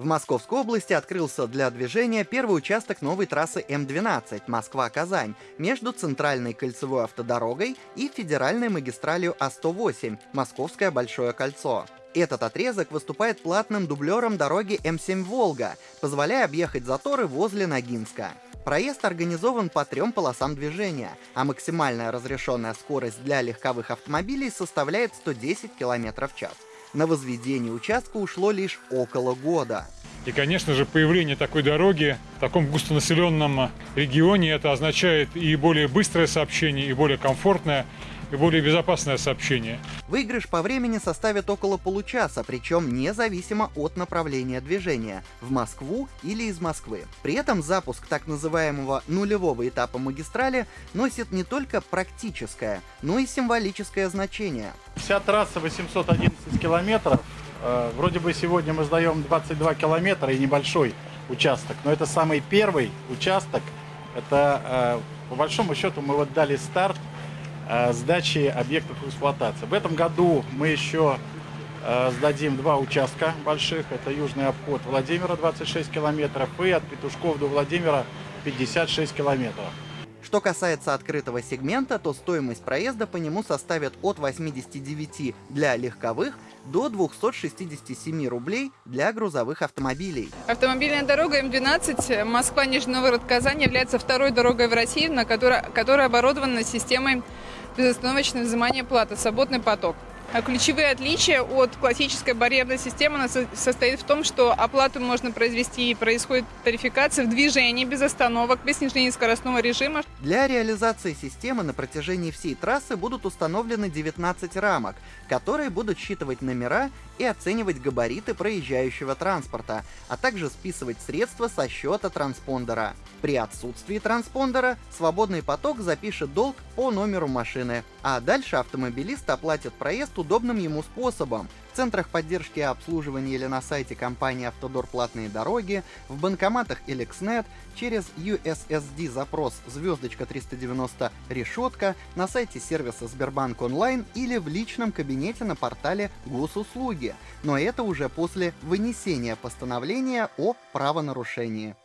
В Московской области открылся для движения первый участок новой трассы М12 Москва-Казань между центральной кольцевой автодорогой и федеральной магистралью А108 Московское Большое кольцо. Этот отрезок выступает платным дублером дороги М7 Волга, позволяя объехать заторы возле Ногинска. Проезд организован по трем полосам движения, а максимальная разрешенная скорость для легковых автомобилей составляет 110 км в час. На возведение участка ушло лишь около года. И, конечно же, появление такой дороги в таком густонаселенном регионе, это означает и более быстрое сообщение, и более комфортное, и более безопасное сообщение. Выигрыш по времени составит около получаса, причем независимо от направления движения – в Москву или из Москвы. При этом запуск так называемого нулевого этапа магистрали носит не только практическое, но и символическое значение. Вся трасса 811 километров. Э, вроде бы сегодня мы сдаем 22 километра и небольшой участок, но это самый первый участок. Это, э, по большому счету, мы вот дали старт Э, сдачи объектов эксплуатации. В этом году мы еще сдадим два участка больших. Это южный обход Владимира 26 километров и от Петушков до Владимира 56 километров. Что касается открытого сегмента, то стоимость проезда по нему составит от 89 для легковых до 267 рублей для грузовых автомобилей. Автомобильная дорога М12 Москва-Нижний Новгород-Казань является второй дорогой в России, на которой, которая оборудована системой безостановочное взимание платы, свободный поток. А ключевые отличия от классической барьерной системы состоит в том, что оплату можно произвести и происходит тарификация в движении без остановок, без снижения скоростного режима. Для реализации системы на протяжении всей трассы будут установлены 19 рамок, которые будут считывать номера и оценивать габариты проезжающего транспорта, а также списывать средства со счета транспондера. При отсутствии транспондера свободный поток запишет долг по номеру машины, а дальше автомобилист оплатит проезд удобным ему способом. В центрах поддержки и обслуживания или на сайте компании «Автодор платные дороги», в банкоматах LXNet, через USSD запрос звездочка 390 решетка, на сайте сервиса Сбербанк онлайн или в личном кабинете на портале госуслуги. Но это уже после вынесения постановления о правонарушении.